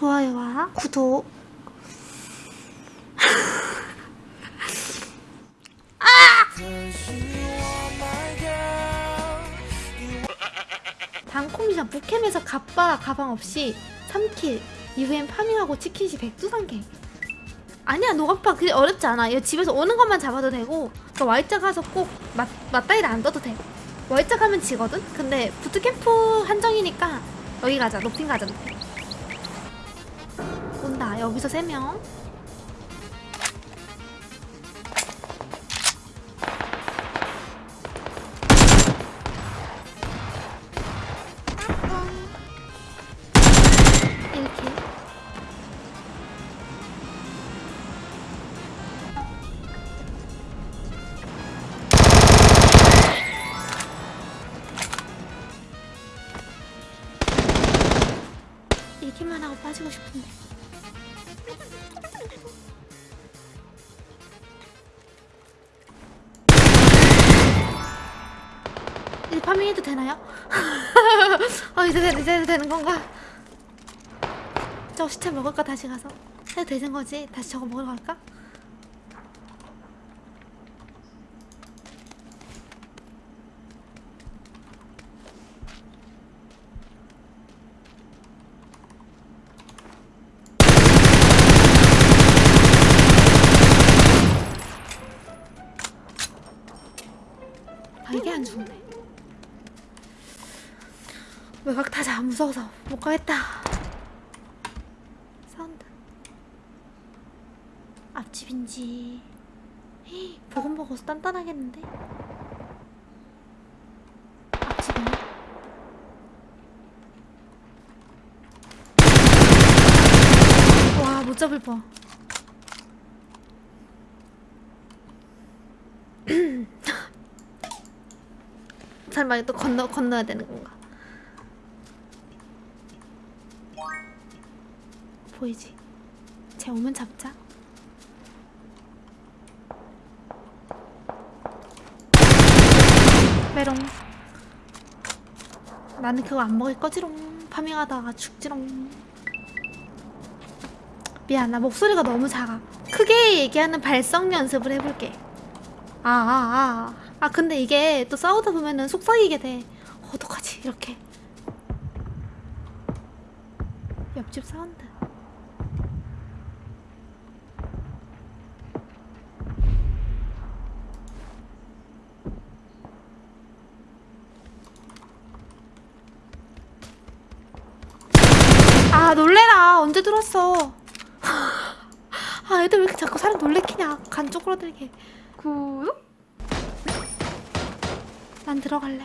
좋아요와 구독. 단콤 미션 북캠에서 갑바 가방 없이 3킬 이후엔 파밍하고 치킨시 102단계. 아니야 노갑바 그게 어렵지 않아. 이거 집에서 오는 것만 잡아도 되고 그 Y자 가서 꼭 맞, 맞다이를 안 떠도 돼. Y자 가면 지거든? 근데 부트캠프 한정이니까 여기 가자. 높임 가자 높임 온다. 여기서 3명 얘기만 하고 빠지고 싶은데 이제 파밍해도 되나요? 어 이제 되, 이제 되는 건가? 저 시체 먹을까 다시 가서 해도 되는 거지? 다시 저거 먹으러 갈까? 아 이게 안 죽네. 외곽 타자 무서워서 못 가겠다. 사운드. 앞집인지. 헤이 보금보고서 단단하겠는데? 앞집이네. 와 못 잡을 뻔 설마 또 건너 건너야 되는 건가? 보이지? 쟤 오면 잡자. 메롱. 나는 그거 안 먹을 거지롱. 파밍하다가 죽지롱. 미안, 나 목소리가 너무 작아. 크게 얘기하는 발성 연습을 해볼게. 아, 아, 아. 아, 근데 이게 또 싸우다 보면은 속삭이게 돼. 어, 어떡하지? 이렇게. 옆집 사운드. 아, 놀래라. 언제 들었어? 아, 애들 왜 이렇게 자꾸 사람 놀래키냐. 간 쪼그라들게. 구요? 난 들어갈래.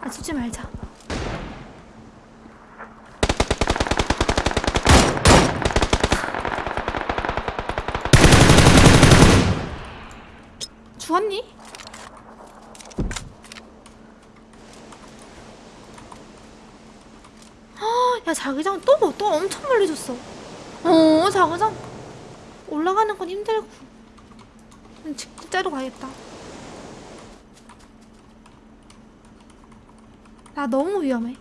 아, 주지 말자. 죽었니? 야 자기장 또 또 엄청 멀리 줬어. 어 자기장 올라가는 건 힘들고. 음, 진짜로 가야겠다. 나 너무 위험해.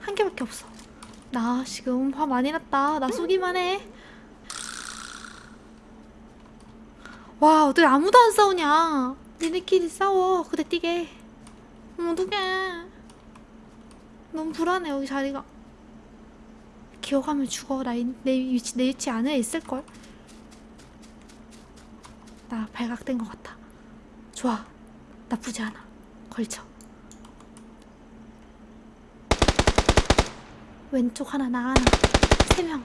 한 개밖에 없어. 나 지금 화 많이 났다. 나 쏘기만 해와 어떻게 아무도 안 싸우냐? 니네끼리 싸워. 그대 뛰게. 어떡해 너무 불안해. 여기 자리가. 기어가면 죽어. 나 내 위치 내 위치 안에 있을걸. 나 발각된 것 같아. 좋아. 나쁘지 않아. 걸쳐. 왼쪽 하나 나 하나? 세명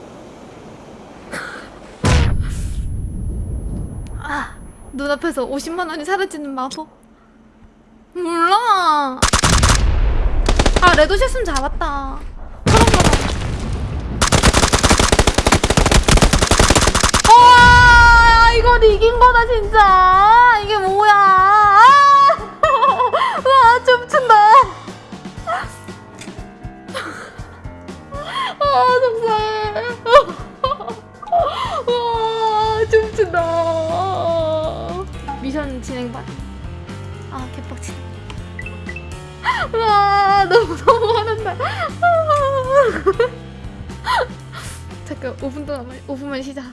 눈앞에서 50만 원이 사라지는 마법. 몰라. 아, 레도샷은 잡았다. 와, 이건 이긴 거다, 진짜. 이게 뭐야. 아! 와, 춤춘다. 아, 속상해. 와, 춤춘다. 미션 진행반. 아, 개빡치네. 와, 너무, 너무 화난다. 잠깐, 5분 동안, 5분만 쉬자.